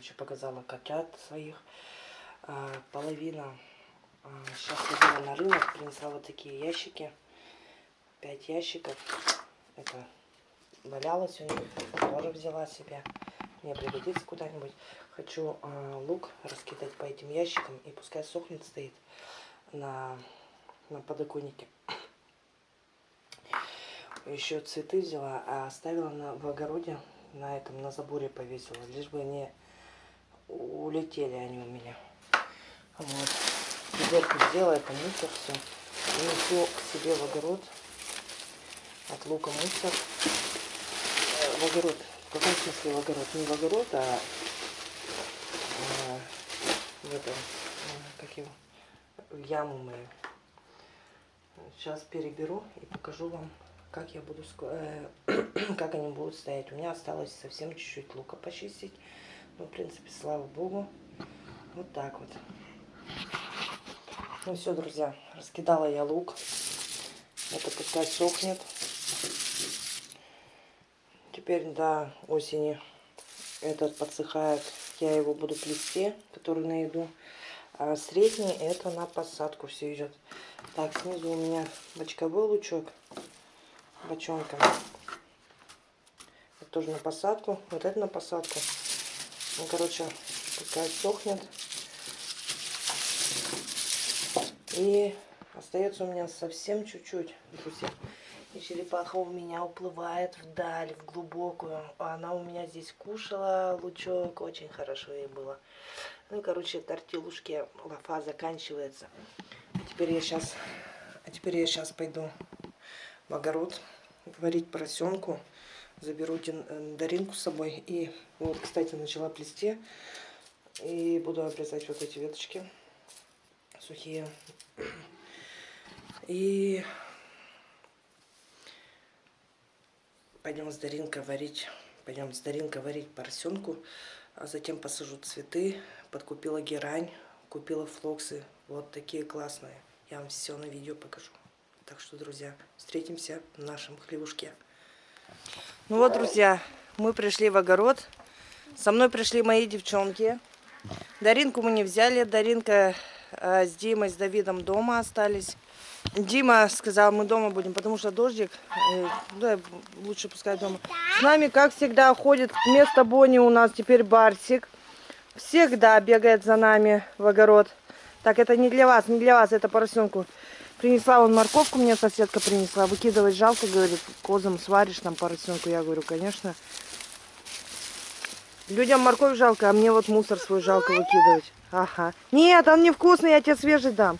короче, показала котят своих. А, половина а, сейчас ходила на рынок, принесла вот такие ящики. Пять ящиков. Это валялось у них. Тоже взяла себе. Мне пригодится куда-нибудь. Хочу а, лук раскидать по этим ящикам. И пускай сохнет, стоит на, на подоконнике. Еще цветы взяла, а оставила на, в огороде, на этом, на заборе повесила. Лишь бы они улетели они у меня. Вот. Ведерко сделала, это мусор все. И несу к себе в огород. От лука мусор. Э, в огород. В каком смысле в огород? Не в огород, а, а в этом, а, как его, в яму мою. Сейчас переберу и покажу вам, как я буду, э, как они будут стоять. У меня осталось совсем чуть-чуть лука почистить. Ну, в принципе, слава богу. Вот так вот. Ну все, друзья, раскидала я лук. Это пускай сохнет. Теперь до осени этот подсыхает. Я его буду плести, который на еду. А средний это на посадку все идет. Так, снизу у меня бочковой лучок. Бочонка. Это тоже на посадку. Вот это на посадку. Ну, короче, пускай сохнет. И остается у меня совсем чуть-чуть. И черепаха у меня уплывает вдаль, в глубокую. Она у меня здесь кушала лучок, очень хорошо ей было. Ну короче, тортилушки, лафа заканчивается. А теперь я сейчас, а теперь я сейчас пойду в огород варить поросенку. Заберу э, Даринку с собой. И вот, кстати, начала плести. И буду обрезать вот эти веточки сухие. И пойдем с Даринкой варить, пойдем с Даринкой варить поросенку, а затем посажу цветы, подкупила герань, купила флоксы, вот такие классные. Я вам все на видео покажу. Так что, друзья, встретимся в нашем хлебушке. Ну вот, друзья, мы пришли в огород. Со мной пришли мои девчонки. Даринку мы не взяли. Даринка э, с Димой, с Давидом дома остались. Дима сказал, мы дома будем, потому что дождик. Э, да, лучше пускай дома. С нами, как всегда, ходит вместо Бонни у нас теперь Барсик. Всегда бегает за нами в огород. Так, это не для вас, не для вас, это поросенку. Принесла он морковку, мне соседка принесла. Выкидывать жалко, говорит, козам сваришь там поросенку. Я говорю, конечно. Людям морковь жалко, а мне вот мусор свой жалко выкидывать. Ага. Нет, он невкусный, я тебе свежий дам.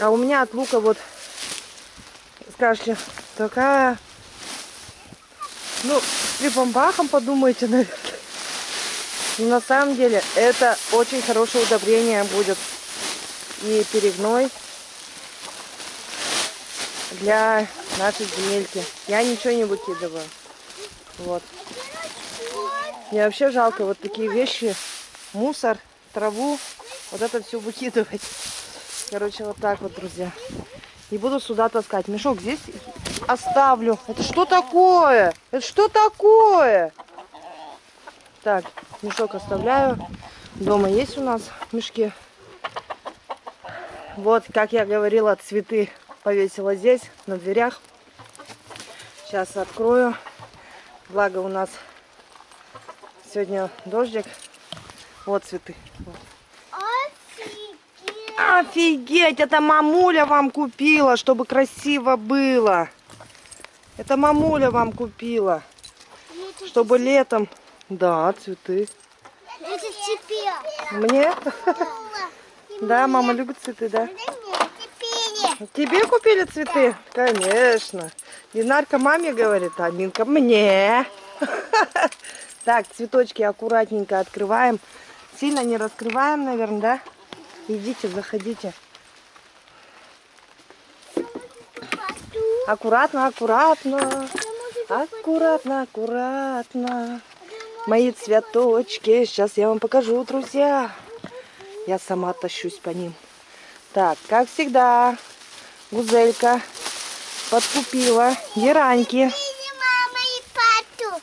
А у меня от лука вот, скажете, такая... Ну, с припомбахом подумайте, наверное. Но на самом деле это очень хорошее удобрение будет. И перегной для нашей земельки. Я ничего не выкидываю. Вот. Мне вообще жалко вот такие вещи, мусор, траву, вот это все выкидывать. Короче, вот так вот, друзья. И буду сюда таскать. Мешок здесь оставлю. Это что такое? Это что такое? Так, мешок оставляю. Дома есть у нас мешки. Вот, как я говорила, цветы повесила здесь, на дверях. Сейчас открою. Благо у нас Сегодня дождик. Вот цветы. Офигеть! Офигеть! Это мамуля вам купила, чтобы красиво было. Это мамуля вам купила. Чтобы летом... Да, цветы. Это тебе. Мне? Да, мама любит цветы, да? Тебе купили цветы? Конечно. Динарка маме говорит, а Минка мне. Так, цветочки аккуратненько открываем. Сильно не раскрываем, наверное, да? Идите, заходите. Аккуратно, аккуратно. Аккуратно, аккуратно. Мои цветочки. Сейчас я вам покажу, друзья. Я сама тащусь по ним. Так, как всегда, гузелька подкупила гераньки.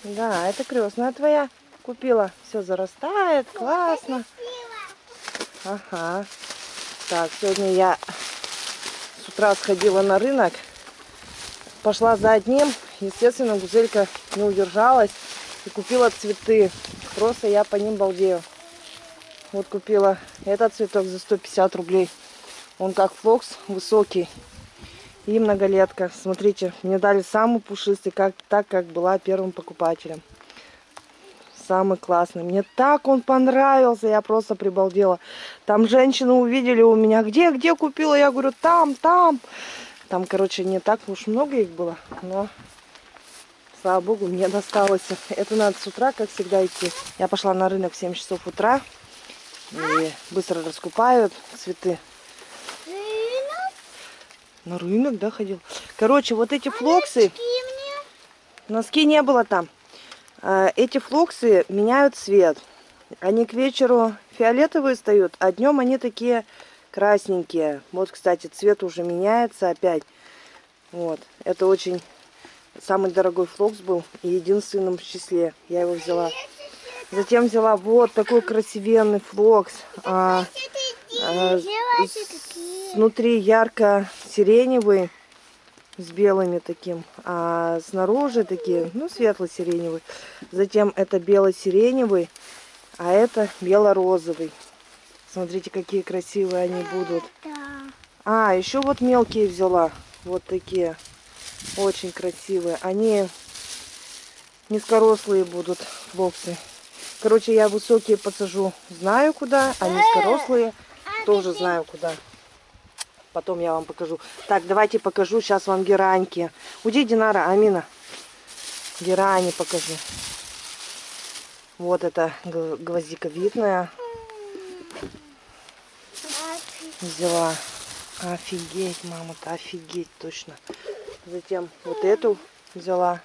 Да, это крестная твоя. Купила. Все зарастает, классно. Ага. Так, сегодня я с утра сходила на рынок. Пошла за одним. Естественно, гузелька не удержалась и купила цветы. Просто я по ним балдею. Вот купила этот цветок за 150 рублей. Он как флокс, высокий. И многолетка. Смотрите, мне дали самый пушистый, как, так как была первым покупателем. Самый классный. Мне так он понравился, я просто прибалдела. Там женщины увидели у меня, где, где купила? Я говорю, там, там. Там, короче, не так уж много их было, но, слава богу, мне досталось. Это надо с утра, как всегда, идти. Я пошла на рынок в 7 часов утра. И быстро раскупают цветы. На рынок, да, ходил? Короче, вот эти флоксы... Носки не было там. А, Эти флоксы меняют цвет. Они к вечеру фиолетовые стают, а днем они такие красненькие. Вот, кстати, цвет уже меняется опять. Вот. Это очень самый дорогой флокс был и единственным в числе. Я его взяла. Затем взяла вот такой красивенный флокс. А, а, внутри ярко-сиреневый с белыми таким, а снаружи такие, ну, светло-сиреневый. Затем это бело-сиреневый, а это бело-розовый. Смотрите, какие красивые они будут. А, еще вот мелкие взяла. Вот такие. Очень красивые. Они низкорослые будут флоксы. Короче, я высокие посажу. Знаю куда, а низкорослые тоже знаю куда. Потом я вам покажу. Так, давайте покажу сейчас вам гераньки. Уйди, Динара, Амина. Герани покажу. Вот это гвоздиковидная взяла. Офигеть, мама-то, офигеть, точно. Затем вот эту взяла.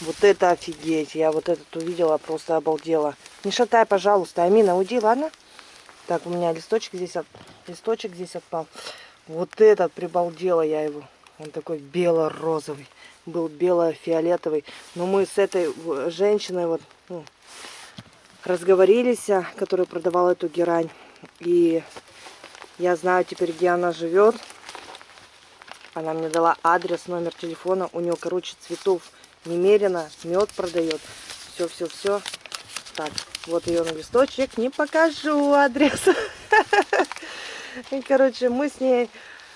Вот это офигеть. Я вот этот увидела, просто обалдела. Не шатай, пожалуйста. Амина, уйди, ладно? Так, у меня листочек здесь, от... листочек здесь отпал. Вот этот прибалдела я его. Он такой бело-розовый. Был бело-фиолетовый. Но мы с этой женщиной вот ну, разговорились, а, которая продавала эту герань. И я знаю теперь, где она живет. Она мне дала адрес, номер телефона. У нее, короче, цветов немерено. Мед продает. Все, все, все. Так, вот ее на листочек. Не покажу адрес. Короче, мы с ней...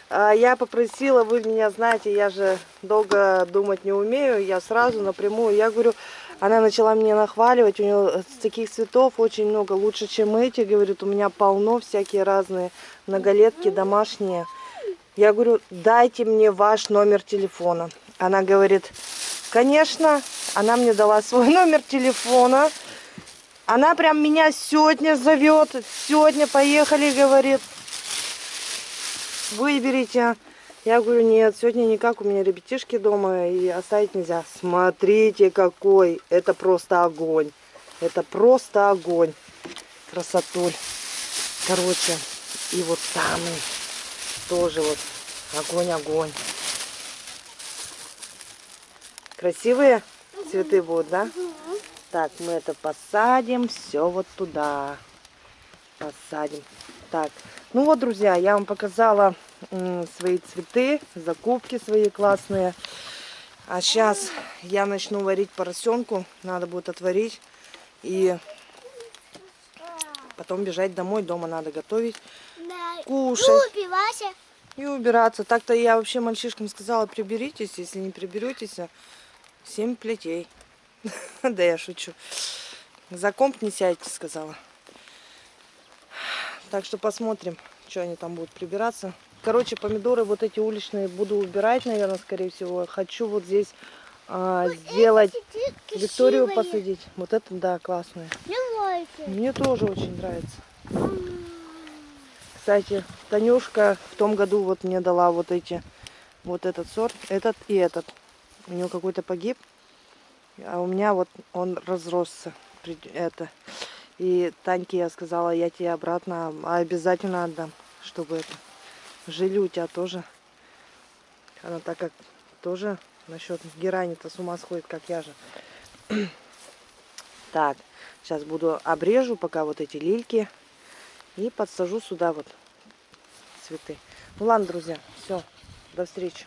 а, Я попросила, вы меня знаете, я же долго думать не умею. Я сразу напрямую, я говорю, она начала мне нахваливать. У нее таких цветов очень много, лучше, чем эти. Говорит, у меня полно всякие разные многолетки домашние. Я говорю, дайте мне ваш номер телефона. Она говорит, конечно. Она мне дала свой номер телефона. Она прям меня сегодня зовет. Сегодня поехали, говорит. Выберите. Я говорю, нет, сегодня никак, у меня ребятишки дома и оставить нельзя. Смотрите, какой. Это просто огонь. Это просто огонь. Красотуль. Короче, и вот самый тоже вот огонь-огонь. Красивые цветы будут, да? Так, мы это посадим все вот туда. Посадим. Так, ну вот, друзья, я вам показала свои цветы, закупки свои классные. А сейчас я начну варить поросенку. Надо будет отварить. И потом бежать домой. Дома надо готовить, кушать Группе, Вася. и убираться. Так-то я вообще мальчишкам сказала, приберитесь. Если не приберетесь, а семь плетей. Да я шучу. За комп не сядьте, сказала. Так что посмотрим, что они там будут прибираться. Короче, помидоры вот эти уличные буду убирать, наверное, скорее всего. Хочу вот здесь а, сделать, Викторию посадить. Вот это, да, классные. Мне тоже очень нравится. Кстати, Танюшка в том году вот мне дала вот эти, вот этот сорт, этот и этот. У него какой-то погиб, а у меня вот он разросся. Это. И Таньке я сказала, я тебе обратно обязательно отдам, чтобы это. Жили у тебя тоже. Она так как тоже Насчет герани-то с ума сходит, как я же. Так, сейчас буду обрежу пока вот эти лильки и подсажу сюда вот цветы. Ну ладно, друзья, все, до встречи.